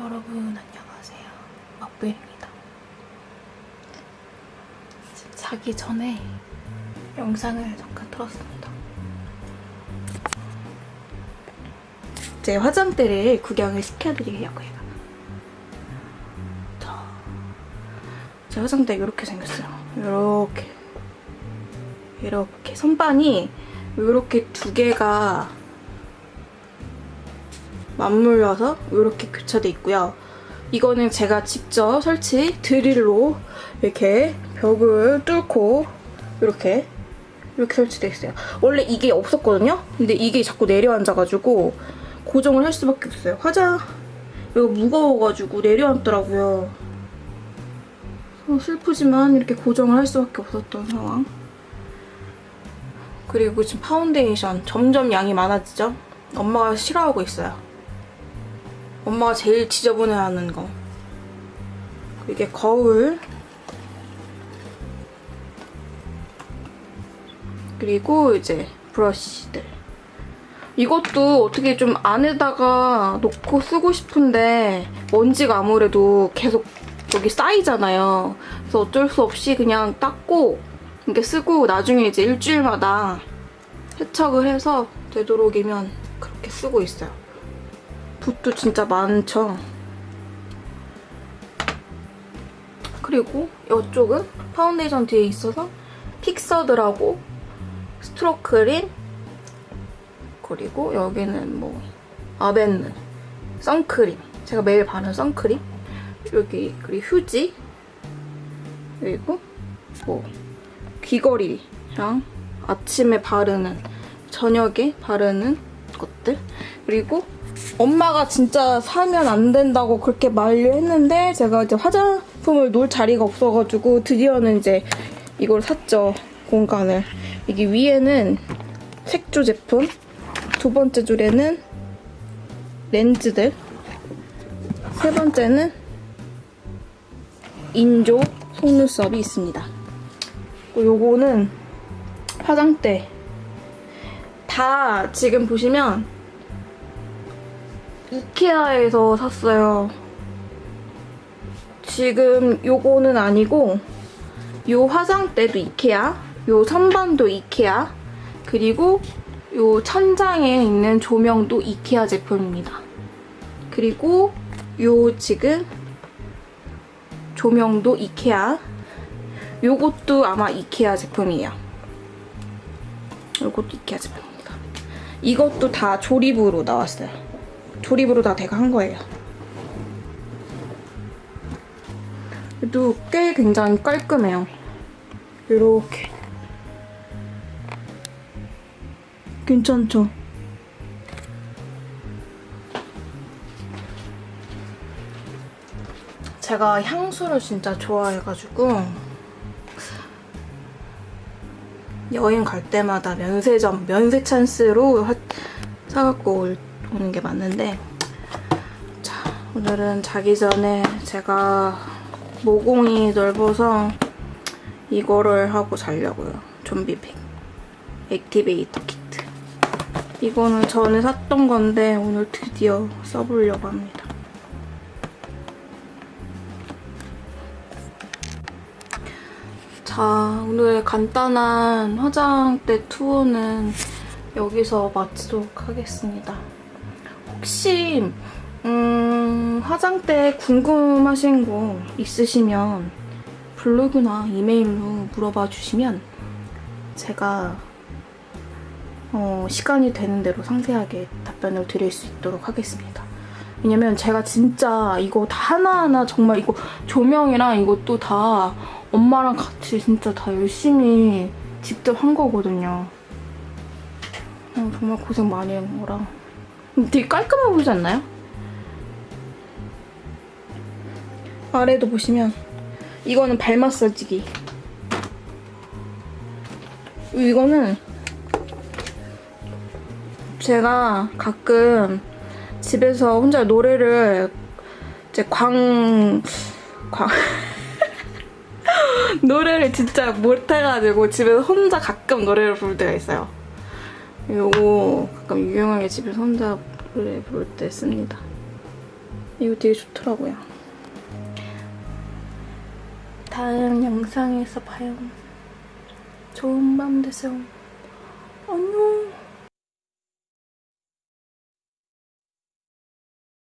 여러분 안녕하세요. 지금 자기 전에 영상을 잠깐 틀었습니다. 제 화장대를 구경을 시켜드리려고요. 자, 제 화장대 이렇게 생겼어요. 이렇게 이렇게 선반이 이렇게 두 개가 맞물려서 이렇게 교차돼 있고요. 이거는 제가 직접 설치 드릴로 이렇게 벽을 뚫고 이렇게 이렇게 설치돼 있어요. 원래 이게 없었거든요? 근데 이게 자꾸 내려앉아가지고 고정을 할 수밖에 없어요. 화장 이거 무거워가지고 내려앉더라고요. 어, 슬프지만 이렇게 고정을 할 수밖에 없었던 상황. 그리고 지금 파운데이션 점점 양이 많아지죠? 엄마가 싫어하고 있어요. 엄마가 제일 지저분해하는 거. 이게 거울. 그리고 이제 브러쉬들. 이것도 어떻게 좀 안에다가 놓고 쓰고 싶은데 먼지가 아무래도 계속 여기 쌓이잖아요. 그래서 어쩔 수 없이 그냥 닦고 이렇게 쓰고 나중에 이제 일주일마다 세척을 해서 되도록이면 그렇게 쓰고 있어요. 붓도 진짜 많죠. 그리고 이쪽은 파운데이션 뒤에 있어서 fixer들하고 strobe cream 그리고 여기는 뭐 아벤느 선크림. 제가 매일 바르는 선크림. 여기 그리고 휴지. 그리고 뭐 귀걸이랑 아침에 바르는 저녁에 바르는 것들. 그리고 엄마가 진짜 사면 안 된다고 그렇게 만류했는데 제가 이제 화장품을 놓을 자리가 없어가지고 드디어는 이제 이걸 샀죠. 공간을. 이게 위에는 색조 제품, 두 번째 줄에는 렌즈들, 세 번째는 인조 속눈썹이 있습니다. 요거는 화장대. 다 지금 보시면 이케아에서 샀어요. 지금 요거는 아니고 요 화장대도 이케아, 요 선반도 이케아, 그리고 요 천장에 있는 조명도 이케아 제품입니다. 그리고 요 지금 조명도 이케아, 요것도 아마 이케아 제품이에요. 요것도 이케아 제품입니다. 이것도 다 조립으로 나왔어요. 조립으로 다 제가 한 거예요. 그래도 꽤 굉장히 깔끔해요. 이렇게. 괜찮죠? 제가 향수를 진짜 좋아해가지고 여행 갈 때마다 면세점, 면세 찬스로 사갖고 올 오는 게 맞는데 자 오늘은 자기 전에 제가 모공이 넓어서 이거를 하고 자려고요. 좀비팩 액티베이터 키트 이거는 전에 샀던 건데 오늘 드디어 써보려고 합니다. 자 오늘 간단한 화장대 투어는 여기서 마치도록 하겠습니다. 혹시 음, 화장대 궁금하신 거 있으시면 블로그나 이메일로 물어봐 주시면 제가 어, 시간이 되는 대로 상세하게 답변을 드릴 수 있도록 하겠습니다. 왜냐면 제가 진짜 이거 다 하나하나 정말 이거 조명이랑 이것도 다 엄마랑 같이 진짜 다 열심히 직접 한 거거든요. 어, 정말 고생 많이 한 거라. 되게 깔끔해 보이지 않나요? 아래도 보시면 이거는 발 마사지기 이거는 제가 가끔 집에서 혼자 노래를 이제 광... 광... 노래를 진짜 못해가지고 집에서 혼자 가끔 노래를 부를 때가 있어요. 이거 가끔 유용하게 집에서 혼자 노래 부를 때 씁니다. 이거 되게 좋더라고요. 다음 영상에서 봐요. 좋은 밤 되세요. 안녕.